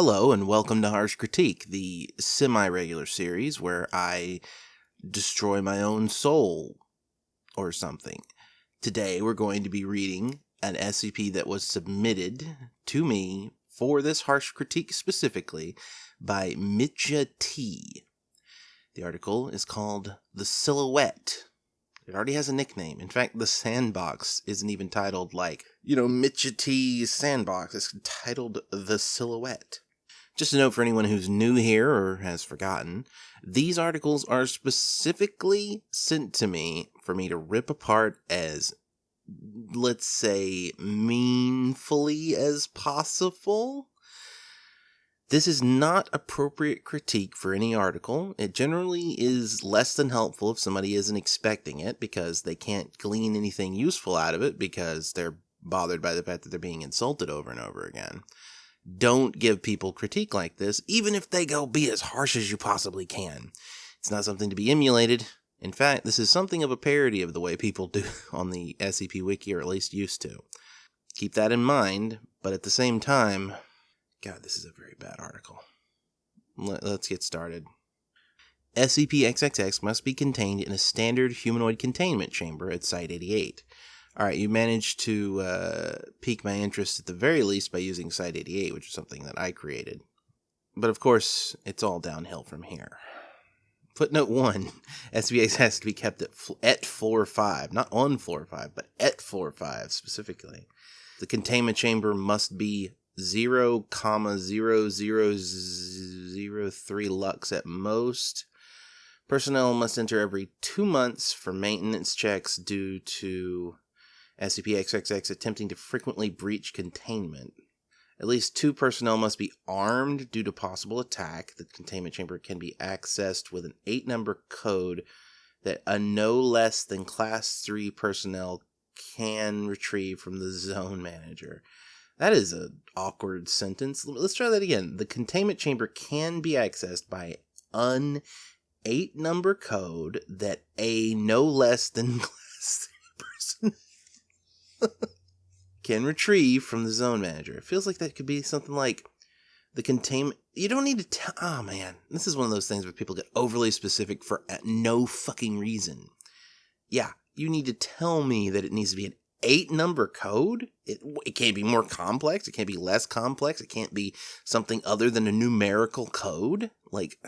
Hello, and welcome to Harsh Critique, the semi regular series where I destroy my own soul or something. Today, we're going to be reading an SCP that was submitted to me for this Harsh Critique specifically by Mitja T. The article is called The Silhouette. It already has a nickname. In fact, the sandbox isn't even titled like, you know, Mitja T's sandbox. It's titled The Silhouette. Just a note for anyone who's new here or has forgotten, these articles are specifically sent to me for me to rip apart as, let's say, meanfully as possible. This is not appropriate critique for any article. It generally is less than helpful if somebody isn't expecting it because they can't glean anything useful out of it because they're bothered by the fact that they're being insulted over and over again. Don't give people critique like this, even if they go be as harsh as you possibly can. It's not something to be emulated. In fact, this is something of a parody of the way people do on the SCP Wiki, or at least used to. Keep that in mind, but at the same time, God, this is a very bad article. Let, us get started. SCP-XXX must be contained in a standard humanoid containment chamber at Site-88 all right, you managed to uh, pique my interest at the very least by using Site 88, which is something that I created. But of course, it's all downhill from here. Footnote 1 SBA has to be kept at, at floor 5, not on floor 5, but at floor 5 specifically. The containment chamber must be 0, comma 0003 lux at most. Personnel must enter every two months for maintenance checks due to SCP-XXX attempting to frequently breach containment. At least two personnel must be armed due to possible attack. The containment chamber can be accessed with an eight number code that a no less than class 3 personnel can retrieve from the zone manager. That is an awkward sentence. Let's try that again. The containment chamber can be accessed by an eight number code that a no less than class 3 person can retrieve from the zone manager. It feels like that could be something like the containment. You don't need to tell. Oh man, this is one of those things where people get overly specific for uh, no fucking reason. Yeah, you need to tell me that it needs to be an eight number code. It, it can't be more complex. It can't be less complex. It can't be something other than a numerical code. Like,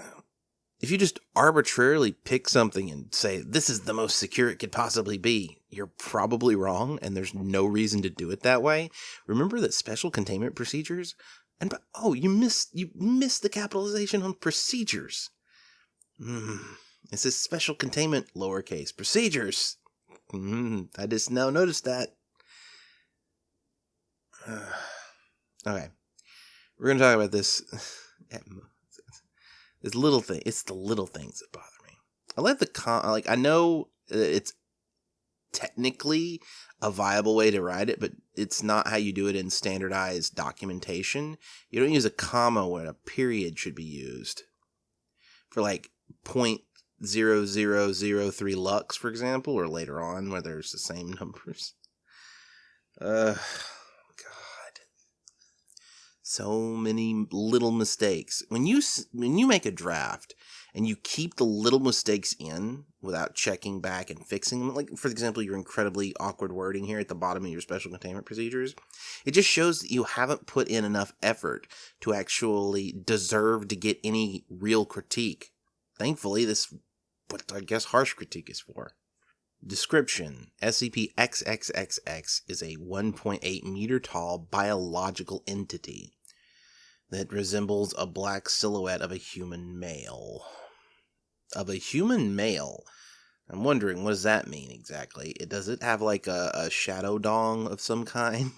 if you just arbitrarily pick something and say, this is the most secure it could possibly be, you're probably wrong and there's no reason to do it that way. Remember that special containment procedures? And, oh, you missed, you missed the capitalization on procedures. Mm, it says special containment, lowercase, procedures. Mm, I just now noticed that. Uh, okay. We're to talk about this. this little thing. It's the little things that bother me. I like the con. Like, I know it's technically a viable way to write it, but it's not how you do it in standardized documentation. You don't use a comma when a period should be used. For like point zero zero zero three lux, for example, or later on where there's the same numbers. Uh, so many little mistakes. When you when you make a draft and you keep the little mistakes in without checking back and fixing them, like for example, your incredibly awkward wording here at the bottom of your special containment procedures, it just shows that you haven't put in enough effort to actually deserve to get any real critique. Thankfully, this what I guess harsh critique is for. Description SCP XXXX is a 1.8 meter tall biological entity that resembles a black silhouette of a human male. Of a human male? I'm wondering, what does that mean exactly? It, does it have like a, a shadow dong of some kind?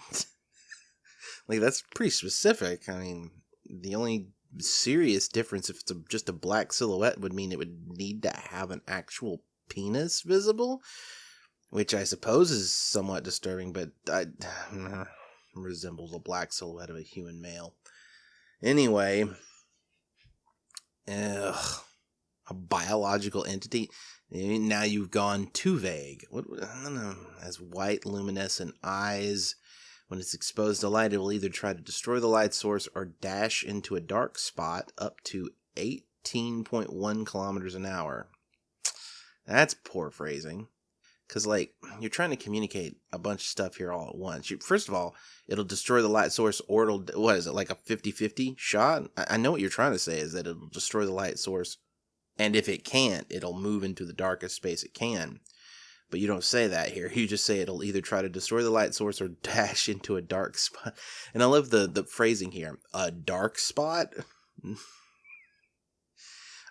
like, that's pretty specific. I mean, the only serious difference if it's a, just a black silhouette would mean it would need to have an actual penis visible, which I suppose is somewhat disturbing, but I, resembles a black silhouette of a human male. Anyway, ugh, a biological entity. Eh, now you've gone too vague. What I don't know, has white luminescent eyes When it's exposed to light, it will either try to destroy the light source or dash into a dark spot up to 18.1 kilometers an hour. That's poor phrasing. Because, like, you're trying to communicate a bunch of stuff here all at once. You, first of all, it'll destroy the light source, or it'll, what is it, like a 50 50 shot? I, I know what you're trying to say is that it'll destroy the light source, and if it can't, it'll move into the darkest space it can. But you don't say that here. You just say it'll either try to destroy the light source or dash into a dark spot. And I love the, the phrasing here a dark spot?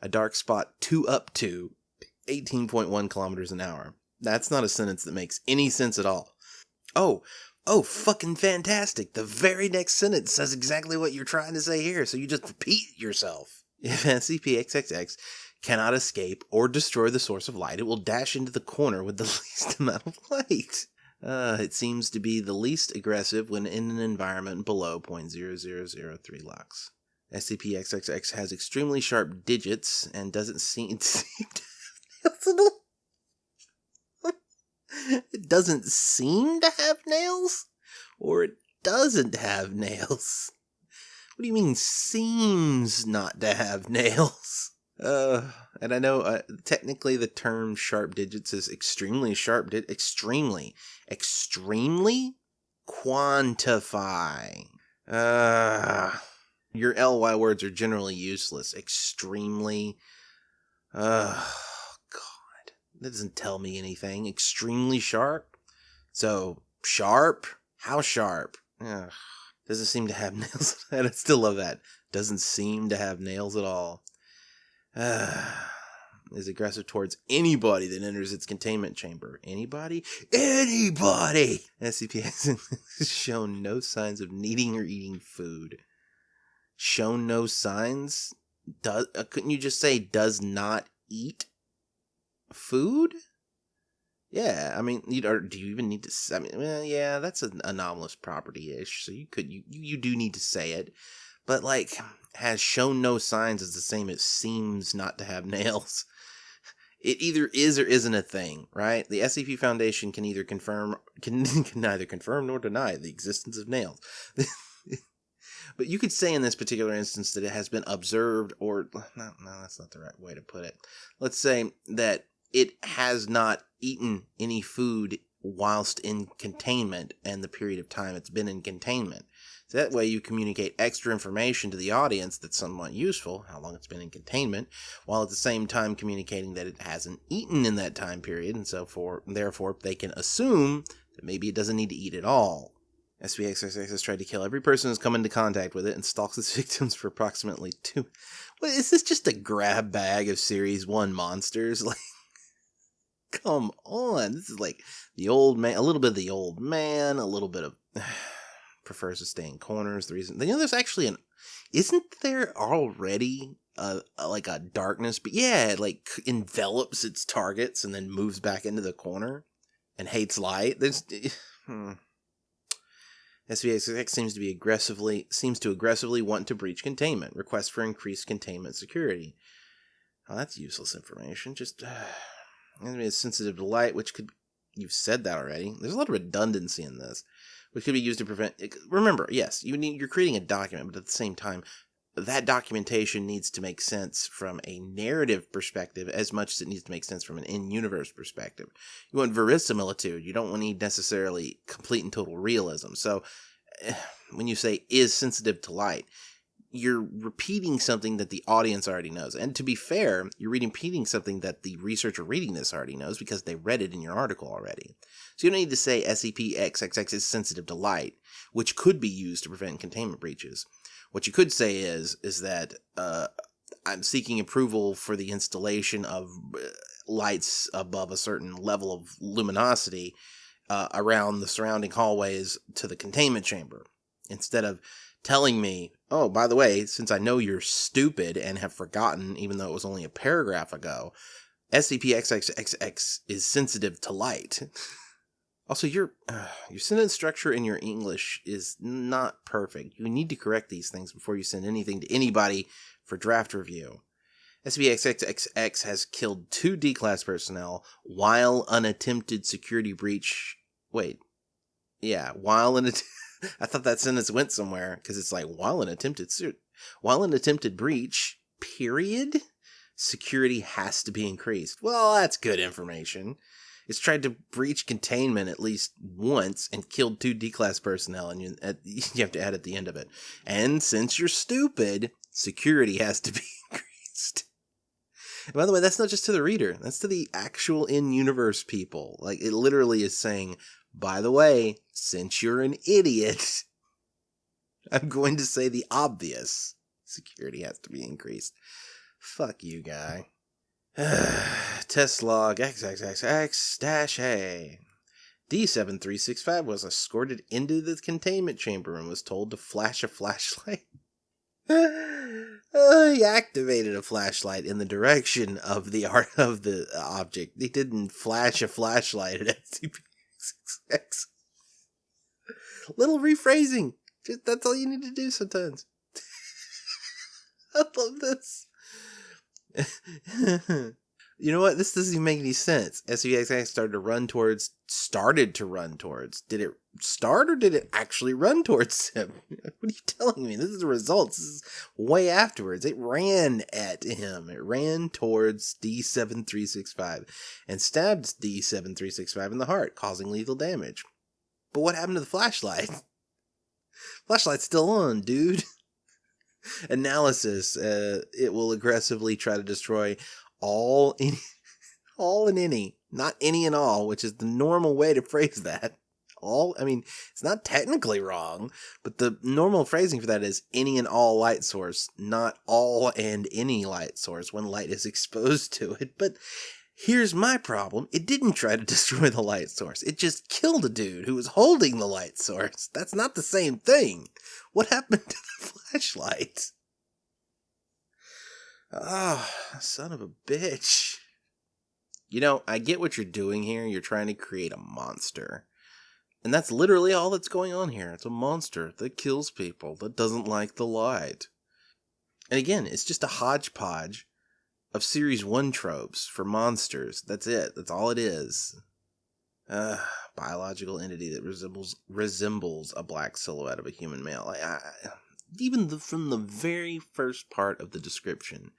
a dark spot two up to 18.1 kilometers an hour. That's not a sentence that makes any sense at all. Oh, oh, fucking fantastic. The very next sentence says exactly what you're trying to say here, so you just repeat yourself. If SCP-XXX cannot escape or destroy the source of light, it will dash into the corner with the least amount of light. Uh, it seems to be the least aggressive when in an environment below 0.0003 lux. SCP-XXX has extremely sharp digits and doesn't seem, to have it doesn't seem to have nails? Or it doesn't have nails? What do you mean seems not to have nails? Uh, and I know uh, technically the term sharp digits is extremely sharp, di- extremely, extremely quantify. Uh, your ly words are generally useless. Extremely. Uh, that doesn't tell me anything. Extremely sharp. So sharp? How sharp? Ugh. Doesn't seem to have nails. I still love that. Doesn't seem to have nails at all. is aggressive towards anybody that enters its containment chamber. Anybody? Anybody! SCP has shown no signs of needing or eating food. Shown no signs? Does uh, couldn't you just say does not eat? Food? Yeah, I mean, you do you even need to? I mean, well, yeah, that's an anomalous property ish. So you could you you do need to say it, but like has shown no signs is the same as seems not to have nails. It either is or isn't a thing, right? The SCP Foundation can either confirm can, can neither confirm nor deny the existence of nails. but you could say in this particular instance that it has been observed or no, no, that's not the right way to put it. Let's say that it has not eaten any food whilst in containment and the period of time it's been in containment. So that way you communicate extra information to the audience that's somewhat useful, how long it's been in containment, while at the same time communicating that it hasn't eaten in that time period, and so for therefore they can assume that maybe it doesn't need to eat at all. SCP-XXX has tried to kill every person who's come into contact with it and stalks its victims for approximately two. What is this just a grab bag of Series 1 monsters? Like come on. This is like the old man, a little bit of the old man, a little bit of prefers to stay in corners. The reason, you know, there's actually an, isn't there already a, a, like a darkness? But yeah, it like envelops its targets and then moves back into the corner and hates light. There's, hmm. SVX seems to be aggressively seems to aggressively want to breach containment. Request for increased containment security. Oh, that's useless information. Just. Uh, Enemy is sensitive to light, which could you've said that already. There's a lot of redundancy in this, which could be used to prevent. Remember, yes, you need you're creating a document, but at the same time, that documentation needs to make sense from a narrative perspective as much as it needs to make sense from an in-universe perspective. You want verisimilitude. You don't need necessarily complete and total realism. So, eh, when you say is sensitive to light, you're repeating something that the audience already knows. And to be fair, you're repeating something that the researcher reading this already knows because they read it in your article already. So you don't need to say SCP-XXX is sensitive to light, which could be used to prevent containment breaches. What you could say is is that uh, I'm seeking approval for the installation of uh, lights above a certain level of luminosity uh, around the surrounding hallways to the containment chamber instead of telling me, oh, by the way, since I know you're stupid and have forgotten, even though it was only a paragraph ago, SCP-XXXX is sensitive to light. also, your uh, your sentence structure in your English is not perfect. You need to correct these things before you send anything to anybody for draft review. SCP-XXXX has killed two D-class personnel while unattempted security breach. Wait, yeah, while an I thought that sentence went somewhere because it's like while an attempted suit, while an attempted breach, period, security has to be increased. Well, that's good information. It's tried to breach containment at least once and killed two D class personnel, and you, at, you have to add at the end of it. And since you're stupid, security has to be increased. By the way, that's not just to the reader, that's to the actual in universe people. Like, it literally is saying, by the way, since you're an idiot, I'm going to say the obvious. Security has to be increased. Fuck you, guy. Test log XXXX dash A. D7365 was escorted into the containment chamber and was told to flash a flashlight. uh, he activated a flashlight in the direction of the art of the object. He didn't flash a flashlight at SCP-66. Little rephrasing. Just, that's all you need to do sometimes. I love this. you know what? This doesn't even make any sense. SCP-XX started to run towards, started to run towards. Did it start or did it actually run towards him? What are you telling me? This is the results. This is way afterwards. It ran at him. It ran towards D7365 and stabbed D7365 in the heart, causing lethal damage. But what happened to the flashlight? Flashlight's still on, dude. Analysis. Uh, it will aggressively try to destroy all any, all and any, not any and all, which is the normal way to phrase that. All, I mean, it's not technically wrong, but the normal phrasing for that is any and all light source, not all and any light source when light is exposed to it. But Here's my problem. It didn't try to destroy the light source. It just killed a dude who was holding the light source. That's not the same thing. What happened to the flashlight? Oh, son of a bitch. You know, I get what you're doing here. You're trying to create a monster. And that's literally all that's going on here. It's a monster that kills people, that doesn't like the light. And again, it's just a hodgepodge of Series 1 tropes for monsters. That's it. That's all it is. Uh, biological entity that resembles resembles a black silhouette of a human male. I, even the, from the very first part of the description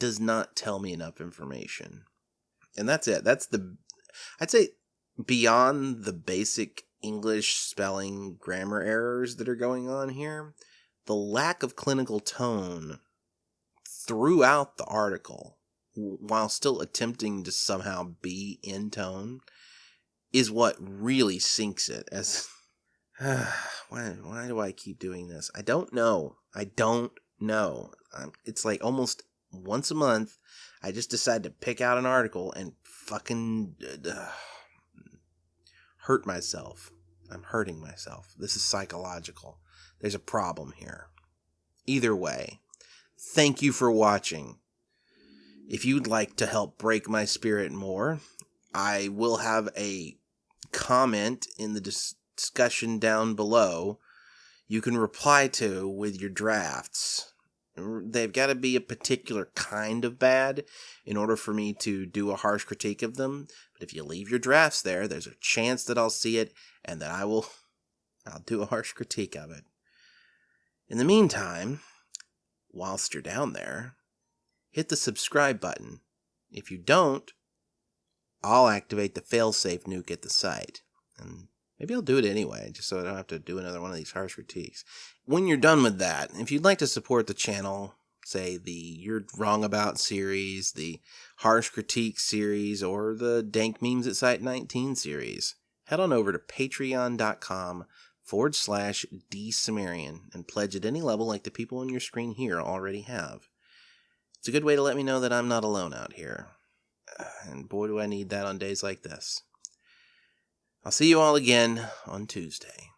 does not tell me enough information. And that's it. That's the I'd say beyond the basic English spelling grammar errors that are going on here, the lack of clinical tone throughout the article while still attempting to somehow be in tone is what really sinks it as why why do I keep doing this? I don't know. I don't know. It's like almost once a month I just decide to pick out an article and fucking uh, hurt myself. I'm hurting myself. This is psychological. There's a problem here. Either way, Thank you for watching. If you'd like to help break my spirit more, I will have a comment in the dis- discussion down below you can reply to with your drafts. They've got to be a particular kind of bad in order for me to do a harsh critique of them. But if you leave your drafts there, there's a chance that I'll see it and that I will I'll do a harsh critique of it. In the meantime, whilst you're down there, hit the subscribe button. If you don't, I'll activate the failsafe nuke at the site. And maybe I'll do it anyway, just so I don't have to do another one of these harsh critiques. When you're done with that, if you'd like to support the channel, say the You're Wrong About series, the Harsh Critique series, or the Dank Memes at Site 19 series, head on over to patreon.com forward slash dsumerian and pledge at any level like the people on your screen here already have. It's a good way to let me know that I'm not alone out here. And boy, do I need that on days like this. I'll see you all again on Tuesday.